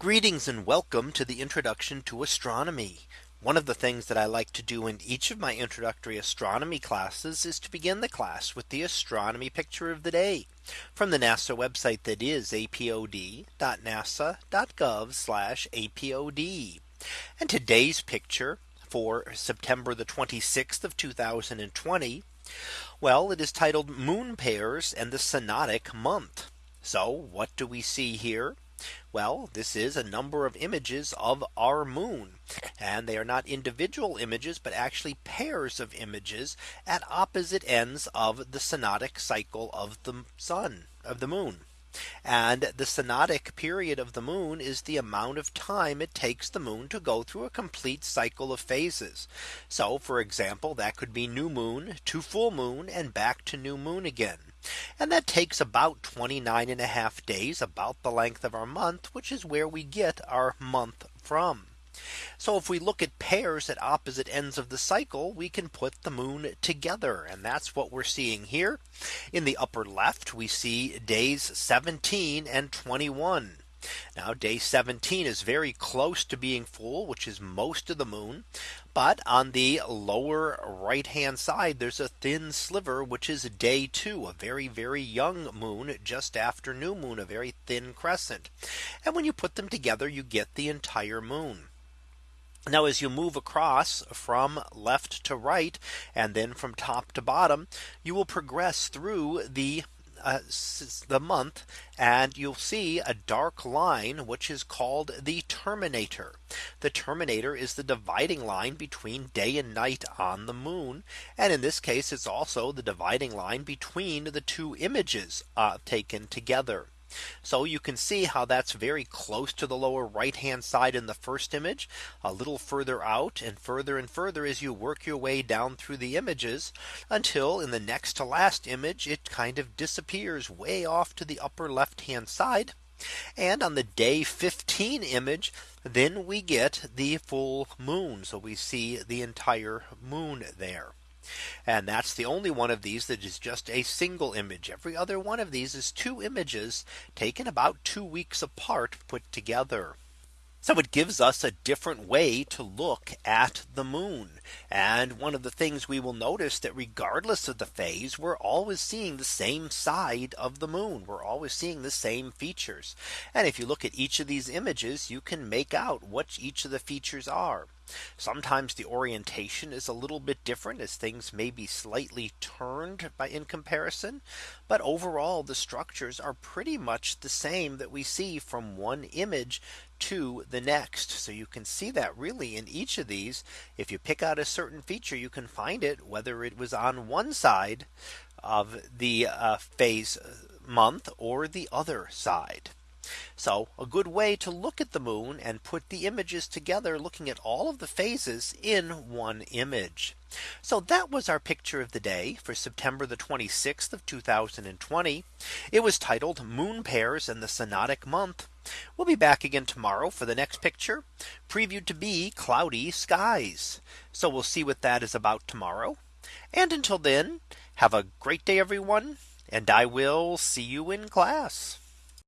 Greetings and welcome to the introduction to astronomy. One of the things that I like to do in each of my introductory astronomy classes is to begin the class with the astronomy picture of the day from the NASA website that is apod.nasa.gov apod. And today's picture for September the 26th of 2020. Well, it is titled Moon Pairs and the Synodic Month. So what do we see here? Well, this is a number of images of our moon. And they are not individual images, but actually pairs of images at opposite ends of the synodic cycle of the sun of the moon. And the synodic period of the moon is the amount of time it takes the moon to go through a complete cycle of phases. So for example, that could be new moon to full moon and back to new moon again. And that takes about 29 and a half days about the length of our month, which is where we get our month from. So if we look at pairs at opposite ends of the cycle, we can put the moon together. And that's what we're seeing here. In the upper left, we see days 17 and 21. Now day 17 is very close to being full, which is most of the moon. But on the lower right hand side, there's a thin sliver, which is day two, a very, very young moon just after new moon, a very thin crescent. And when you put them together, you get the entire moon. Now as you move across from left to right and then from top to bottom, you will progress through the uh, the month and you'll see a dark line which is called the terminator. The terminator is the dividing line between day and night on the moon. And in this case, it's also the dividing line between the two images uh, taken together. So you can see how that's very close to the lower right hand side in the first image a little further out and further and further as you work your way down through the images until in the next to last image it kind of disappears way off to the upper left hand side. And on the day 15 image, then we get the full moon. So we see the entire moon there. And that's the only one of these that is just a single image. Every other one of these is two images taken about two weeks apart put together. So it gives us a different way to look at the moon. And one of the things we will notice that regardless of the phase, we're always seeing the same side of the moon. We're always seeing the same features. And if you look at each of these images, you can make out what each of the features are. Sometimes the orientation is a little bit different as things may be slightly turned by in comparison. But overall, the structures are pretty much the same that we see from one image to the next. So you can see that really in each of these, if you pick out a certain feature, you can find it whether it was on one side of the uh, phase uh, month or the other side. So a good way to look at the moon and put the images together looking at all of the phases in one image. So that was our picture of the day for September the 26th of 2020. It was titled Moon Pairs and the Synodic Month. We'll be back again tomorrow for the next picture previewed to be cloudy skies. So we'll see what that is about tomorrow. And until then, have a great day, everyone. And I will see you in class.